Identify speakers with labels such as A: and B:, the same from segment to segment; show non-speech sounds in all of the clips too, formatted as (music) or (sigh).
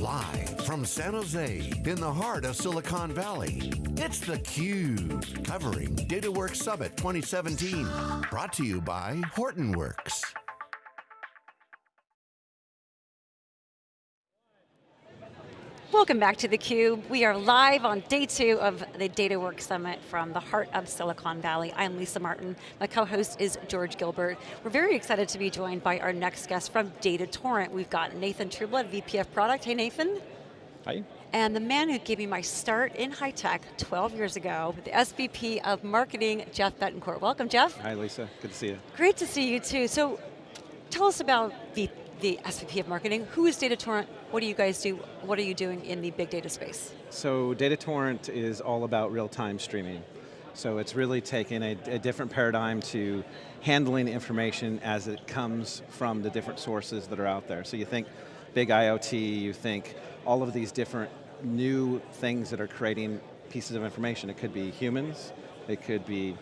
A: Live from San Jose, in the heart of Silicon Valley, it's theCUBE, covering DataWorks Summit 2017. Brought to you by Hortonworks.
B: Welcome back to theCUBE. We are live on day two of the DataWorks Summit from the heart of Silicon Valley. I'm Lisa Martin. My co-host is George Gilbert. We're very excited to be joined by our next guest from DataTorrent. We've got Nathan Trueblood, VP of Product. Hey Nathan.
C: Hi.
B: And the man who gave me my start in high tech 12 years ago, the SVP of Marketing, Jeff Betancourt. Welcome, Jeff.
C: Hi, Lisa. Good to see you.
B: Great to see you too. So, tell us about the the SVP of Marketing. Who is DataTorrent? What do you guys do? What are you doing in the big data space?
C: So DataTorrent is all about real-time streaming. So it's really taken a, a, different paradigm to handling information as it comes from the different sources that are out there. So you think big IoT, you think all of these different new things that are creating pieces of information. It could be humans, it could be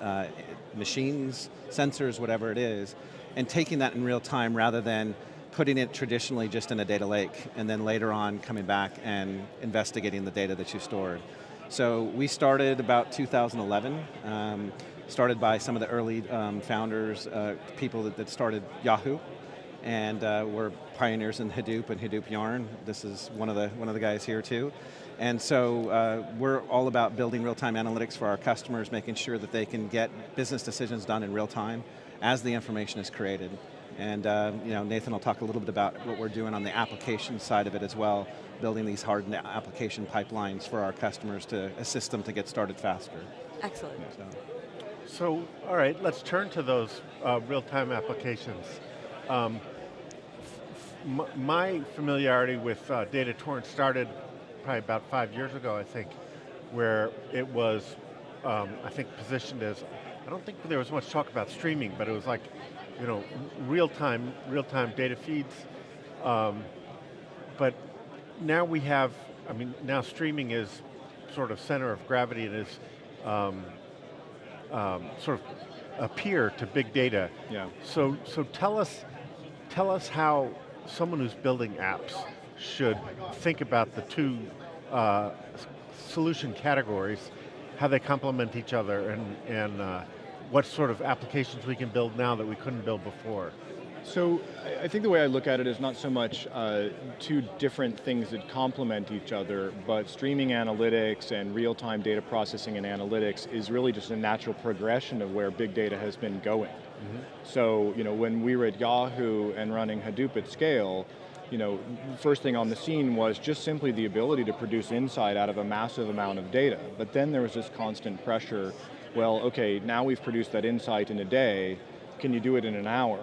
C: uh, machines, sensors, whatever it is, and taking that in real time rather than putting it traditionally just in a data lake and then later on coming back and investigating the data that you stored. So we started about 2011, um, started by some of the early um, founders, uh, people that, that, started Yahoo, and uh, we're pioneers in Hadoop and Hadoop Yarn. This is one of the, one of the guys here too. And so uh, we're all about building real-time analytics for our customers, making sure that they can get business decisions done in real time, as the information is created. And uh, you know, Nathan will talk a little bit about what we're doing on the application side of it as well, building these hardened application pipelines for our customers to assist them to get started faster.
B: Excellent.
D: So, so all right, let's turn to those uh, real-time applications. Um, my familiarity with uh, DataTorrent started probably about five years ago, I think, where it was, um, I think, positioned as I don't think there was much talk about streaming, but it was like, you know, real-time, real-time data feeds. Um, but now we have, I mean, now streaming is sort of center of gravity and is um, um, sort of a peer to big data.
C: Yeah.
D: So, so tell us, tell us how someone who's building apps should think about the two uh, solution categories, how they complement each other, and, and uh, what sort of applications we can build now that we couldn't build before.
E: So I think the way I look at it is not so much uh, two different things that complement each other, but streaming analytics and real-time data processing and analytics is really just a natural progression of where big data has been going. Mm -hmm. So you know, when we were at Yahoo and running Hadoop at scale, you know, first thing on the scene was just simply the ability to produce insight out of a massive amount of data. But then there was this constant pressure well, okay, now we've produced that insight in a day, can you do it in an hour?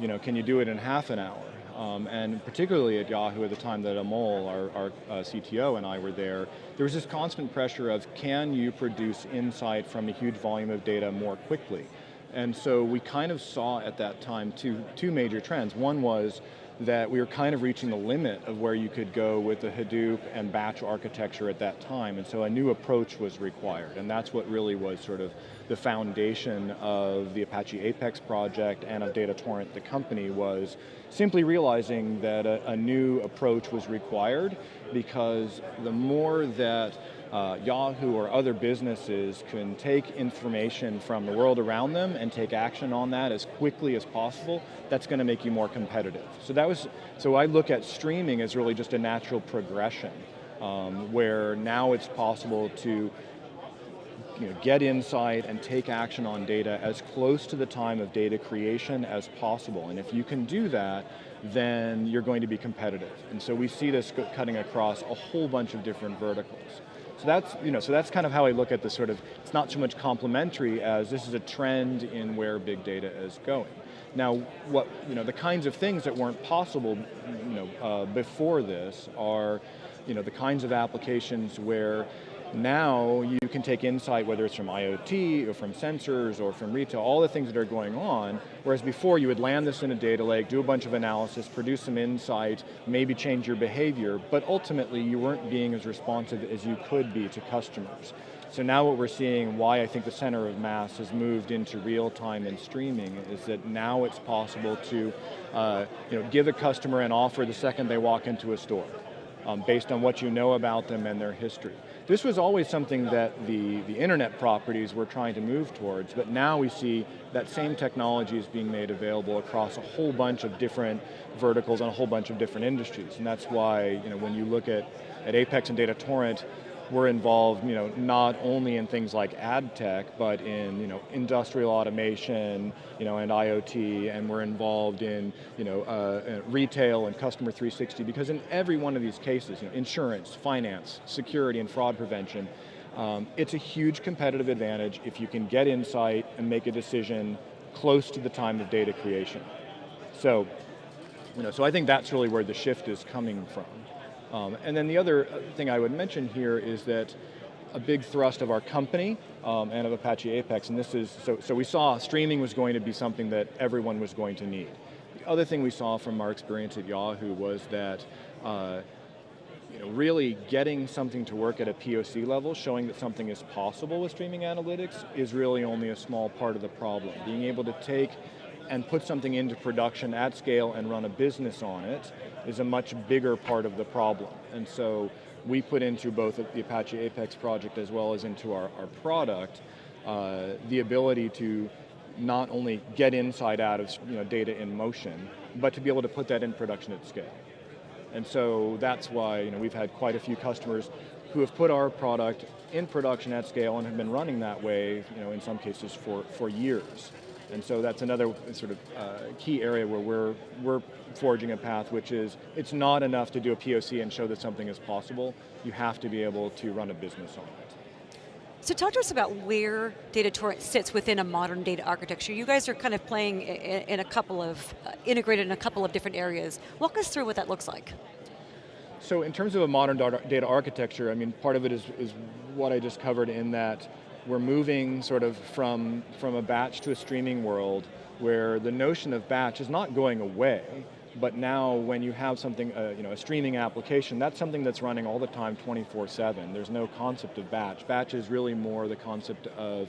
E: You know, can you do it in half an hour? Um, and particularly at Yahoo at the time that Amol, our, our uh, CTO and I were there, there was this constant pressure of can you produce insight from a huge volume of data more quickly? And so we kind of saw at that time two, two major trends. One was that we were kind of reaching the limit of where you could go with the Hadoop and batch architecture at that time, and so a new approach was required, and that's what really was sort of the foundation of the Apache Apex project and of DataTorrent, the company, was simply realizing that a, a new approach was required because the more that uh, Yahoo or other businesses can take information from the world around them and take action on that as quickly as possible, that's going to make you more competitive. So that was, so I look at streaming as really just a natural progression um, where now it's possible to you know, get insight and take action on data as close to the time of data creation as possible. And if you can do that, then you're going to be competitive. And so we see this cutting across a whole bunch of different verticals. So that's, you know, so that's kind of how I look at the sort of, it's not so much complementary as this is a trend in where big data is going. Now, what, you know, the kinds of things that weren't possible you know, uh, before this are you know, the kinds of applications where now you can take insight, whether it's from IoT or from sensors or from retail, all the things that are going on, whereas before you would land this in a data lake, do a bunch of analysis, produce some insight, maybe change your behavior, but ultimately you weren't being as responsive as you could be to customers. So now what we're seeing, why I think the center of mass has moved into real time and streaming, is that now it's possible to uh, you know, give a customer an offer the second they walk into a store um, based on what you know about them and their history. This was always something that the, the internet properties were trying to move towards, but now we see that same technology is being made available across a whole bunch of different verticals and a whole bunch of different industries. And that's why you know, when you look at, at Apex and Data Torrent, we're involved, you know, not only in things like ad tech, but in, you know, industrial automation, you know, and IoT, and we're involved in, you know, uh, uh retail and customer 360, because in every one of these cases, you know, insurance, finance, security, and fraud prevention, um, it's a huge competitive advantage if you can get insight and make a decision close to the time of data creation. So, you know, so I think that's really where the shift is coming from. Um, and then the other uh, thing I would mention here is that a big thrust of our company um, and of Apache Apex, and this is, so, so we saw streaming was going to be something that everyone was going to need. The other thing we saw from our experience at Yahoo was that uh, you know, really getting something to work at a POC level, showing that something is possible with streaming analytics is really only a small part of the problem. Being able to take and put something into production at scale and run a business on it is a much bigger part of the problem. And so we put into both the Apache Apex project as well as into our, our product uh, the ability to not only get inside out of you know, data in motion, but to be able to put that in production at scale. And so that's why you know, we've had quite a few customers who have put our product in production at scale and have been running that way, you know, in some cases for, for years. And so that's another sort of uh, key area where we're, we're forging a path, which is it's not enough to do a POC and show that something is possible. You have to be able to run a business on it.
B: So talk to us about where Data Torrent sits within a modern data architecture. You guys are kind of playing in a couple of, uh, integrated in a couple of different areas. Walk us through what that looks like.
E: So in terms of a modern data architecture, I mean, part of it is, is what I just covered in that we're moving sort of from, from a batch to a streaming world where the notion of batch is not going away, but now when you have something, uh, you know, a streaming application, that's something that's running all the time 24-7. There's no concept of batch. Batch is really more the concept of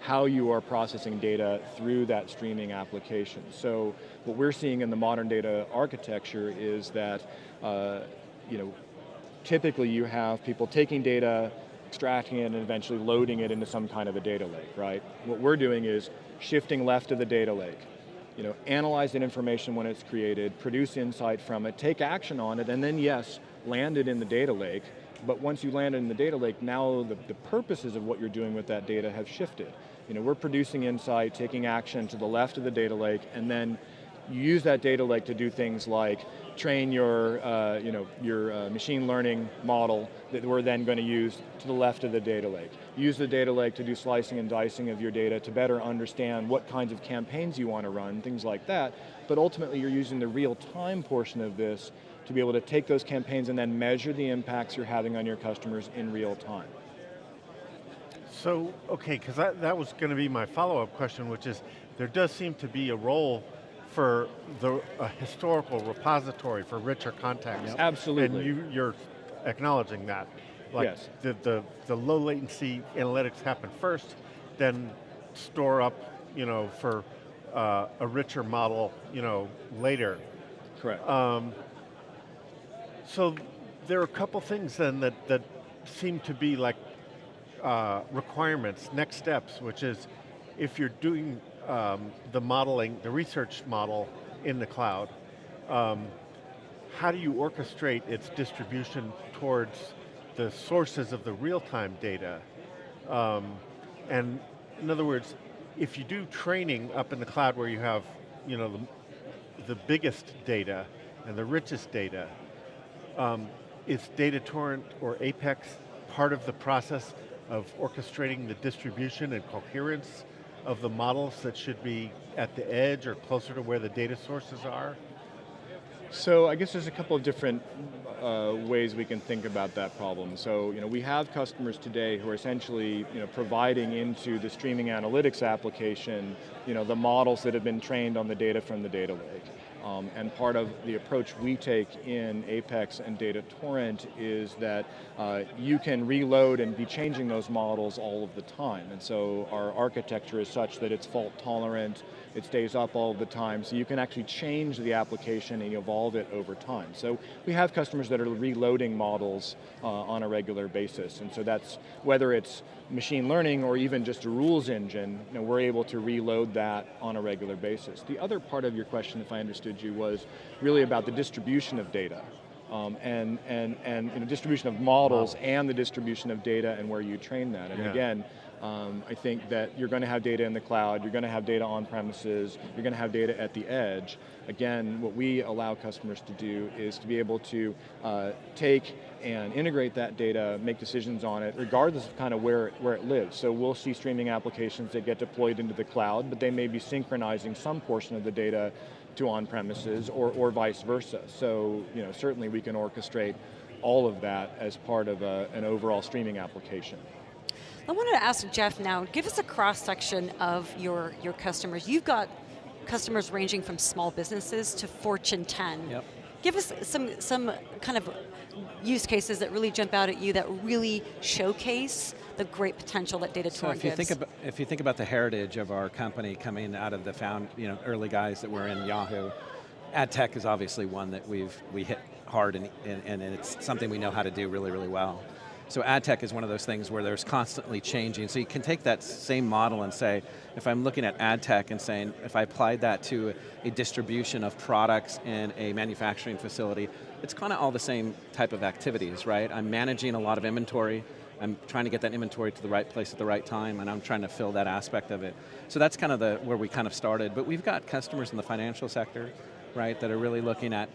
E: how you are processing data through that streaming application. So what we're seeing in the modern data architecture is that, uh, you know, typically you have people taking data, extracting it and eventually loading it into some kind of a data lake, right? What we're doing is shifting left of the data lake. You know, analyze that information when it's created, produce insight from it, take action on it, and then yes, land it in the data lake, but once you land it in the data lake, now the, the purposes of what you're doing with that data have shifted. You know, we're producing insight, taking action to the left of the data lake, and then you use that data lake to do things like train your, uh, you know, your uh, machine learning model that we're then going to use to the left of the data lake. Use the data lake to do slicing and dicing of your data to better understand what kinds of campaigns you want to run, things like that. But ultimately you're using the real time portion of this to be able to take those campaigns and then measure the impacts you're having on your customers in real time.
D: So, okay, because that, that was going to be my follow-up question, which is, there does seem to be a role for the a historical repository for richer context.
E: Yep. Absolutely.
D: And you, you're acknowledging that. Like
E: yes.
D: the, the, the low latency analytics happen first, then store up, you know, for uh, a richer model, you know, later.
E: Correct.
D: Um, so there are a couple things then that, that seem to be like uh, requirements, next steps, which is if you're doing um, the modeling, the research model in the cloud, um, how do you orchestrate its distribution towards the sources of the real-time data? Um, and in other words, if you do training up in the cloud where you have you know, the, the biggest data and the richest data, um, is Data Torrent or Apex part of the process of orchestrating the distribution and coherence of the models that should be at the edge or closer to where the data sources are?
E: So I guess there's a couple of different uh, ways we can think about that problem. So you know, we have customers today who are essentially you know, providing into the streaming analytics application you know, the models that have been trained on the data from the data lake. Um, and part of the approach we take in Apex and Data Torrent is that uh, you can reload and be changing those models all of the time. And so our architecture is such that it's fault tolerant, it stays up all the time, so you can actually change the application and evolve it over time. So we have customers that are reloading models uh, on a regular basis, and so that's, whether it's machine learning or even just a rules engine, you know, we're able to reload that on a regular basis. The other part of your question, if I understood you, was really about the distribution of data. Um, and and, and you know, distribution of models wow. and the distribution of data and where you train that. And yeah. again, um, I think that you're going to have data in the cloud, you're going to have data on premises, you're going to have data at the edge. Again, what we allow customers to do is to be able to uh, take and integrate that data, make decisions on it, regardless of kind of where, where it lives. So we'll see streaming applications that get deployed into the cloud, but they may be synchronizing some portion of the data to on-premises or, or vice versa. So you know, certainly we can orchestrate all of that as part of a, an overall streaming application.
B: I wanted to ask Jeff now, give us a cross section of your, your customers. You've got customers ranging from small businesses to Fortune 10.
C: Yep.
B: Give us some, some kind of use cases that really jump out at you that really showcase the great potential that data so
C: if you
B: gives.
C: Think about, if you think about the heritage of our company coming out of the found, you know, early guys that were in Yahoo, ad tech is obviously one that we've we hit hard and, and, and it's something we know how to do really, really well. So ad tech is one of those things where there's constantly changing. So you can take that same model and say, if I'm looking at ad tech and saying, if I applied that to a distribution of products in a manufacturing facility, it's kind of all the same type of activities, right? I'm managing a lot of inventory, I'm trying to get that inventory to the right place at the right time, and I'm trying to fill that aspect of it. So that's kind of the where we kind of started, but we've got customers in the financial sector, right, that are really looking at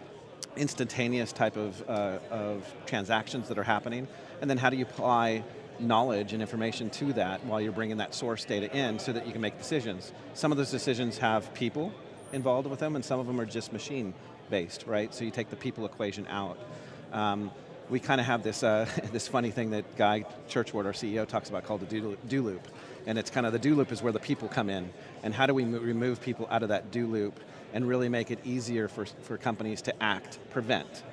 C: instantaneous type of, uh, of transactions that are happening, and then how do you apply knowledge and information to that while you're bringing that source data in so that you can make decisions. Some of those decisions have people involved with them and some of them are just machine based, right? So you take the people equation out. Um, we kind of have this, uh, (laughs) this funny thing that Guy Churchward, our CEO, talks about called the do, loop. And it's kind of the do loop is where the people come in. And how do we remove people out of that do loop and really make it easier for, for companies to act, prevent.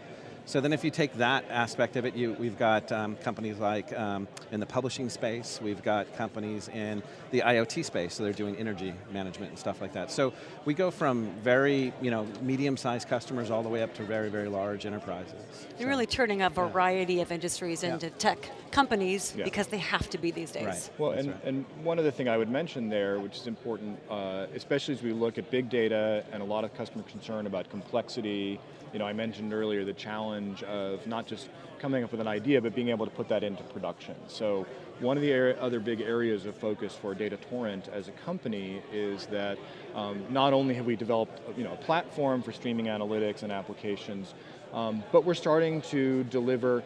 C: So then if you take that aspect of it, you, we've got um, companies like um, in the publishing space, we've got companies in the IoT space, so they're doing energy management and stuff like that. So we go from very you know, medium-sized customers all the way up to very, very large enterprises.
B: You're so, really turning a variety yeah. of industries into yeah. tech companies yeah. because they have to be these days.
C: Right.
E: Well, and,
C: right.
E: and one other thing I would mention there, which is important, uh, especially as we look at big data and a lot of customer concern about complexity, you know, I mentioned earlier the challenge of not just coming up with an idea, but being able to put that into production. So one of the other big areas of focus for Data Torrent as a company is that um, not only have we developed you know, a platform for streaming analytics and applications, um, but we're starting to deliver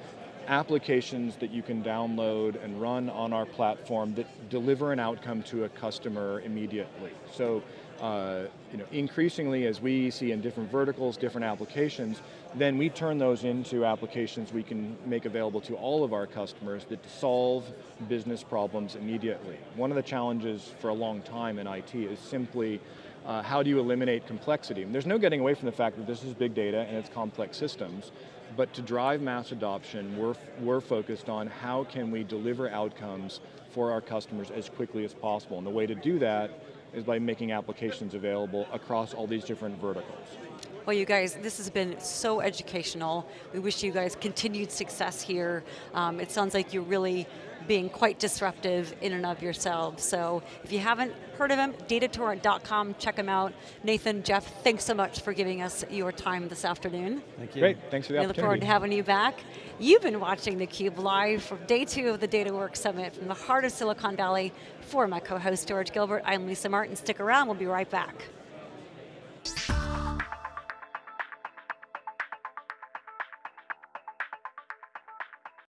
E: applications that you can download and run on our platform that deliver an outcome to a customer immediately. So uh, you know, increasingly as we see in different verticals, different applications, then we turn those into applications we can make available to all of our customers that solve business problems immediately. One of the challenges for a long time in IT is simply uh, how do you eliminate complexity? And there's no getting away from the fact that this is big data and it's complex systems, but to drive mass adoption, we're, we're focused on how can we deliver outcomes for our customers as quickly as possible. And the way to do that is by making applications available across all these different verticals.
B: Well you guys, this has been so educational. We wish you guys continued success here. Um, it sounds like you're really being quite disruptive in and of yourselves. So if you haven't heard of them, datatorrent.com, check them out. Nathan, Jeff, thanks so much for giving us your time this afternoon.
C: Thank you.
E: Great, thanks for the
B: we
E: opportunity.
B: look forward to having you back. You've been watching theCUBE live from day two of the DataWorks Summit from the heart of Silicon Valley. For my co-host George Gilbert, I'm Lisa Martin. Stick around, we'll be right back.